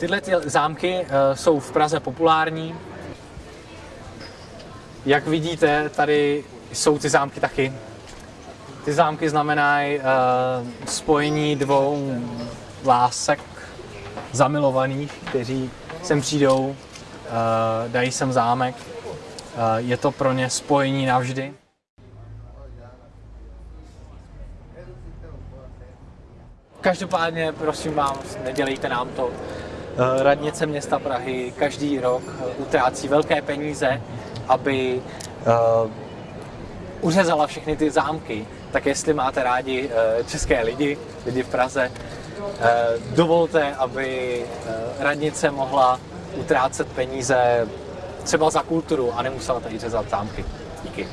Tyhle ty zámky uh, jsou v Praze populární. Jak vidíte, tady jsou ty zámky taky. Ty zámky znamenají uh, spojení dvou lásek zamilovaných, kteří sem přijdou, uh, dají sem zámek. Je to pro ně spojení navždy. Každopádně, prosím vás, nedělejte nám to. Eh, Radnice města Prahy každý rok eh, utrácí velké peníze, aby uh, uřezala všechny ty zámky. Tak jestli máte rádi české lidi, lidi v Praze, dovolte, aby radnice mohla utrácet peníze třeba za kulturu a nemusela tady řezat zámky. Díky.